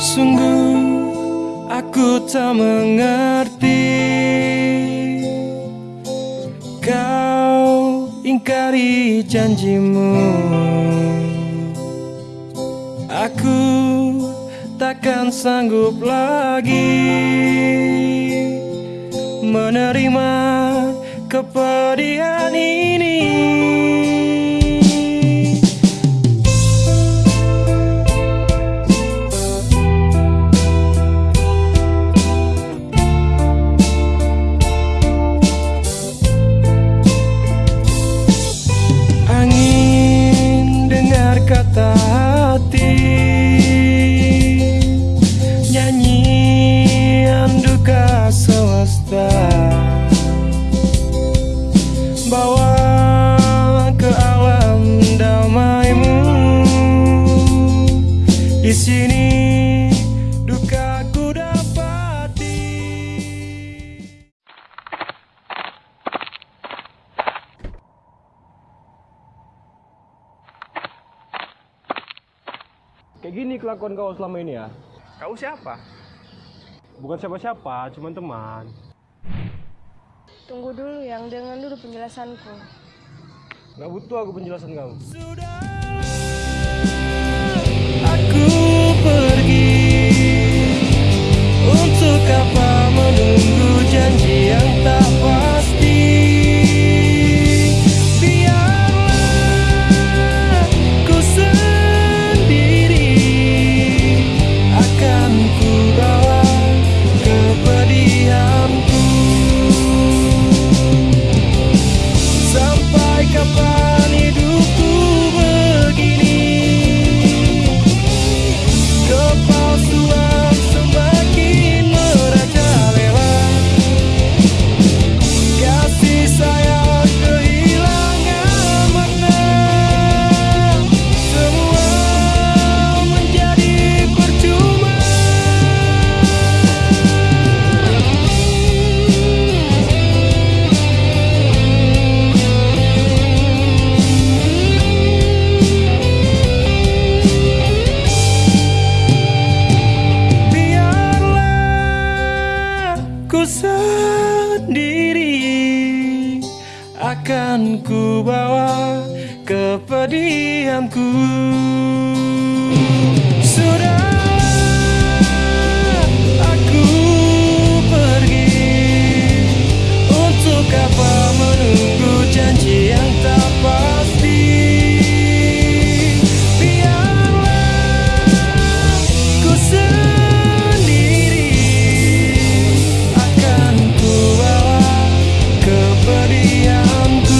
Sungguh aku tak mengerti. Kau ingkari janjimu. Aku takkan sanggup lagi Menerima kepedihan ini hati. Nyanyian duka semesta Kayak gini kelakuan kau selama ini ya? Kau siapa? Bukan siapa-siapa, cuma teman. Tunggu dulu yang dengan dulu penjelasanku. Gak butuh aku penjelasan kamu. Aku sendiri akan ku bawa kepedihanku. Sudah kepedianku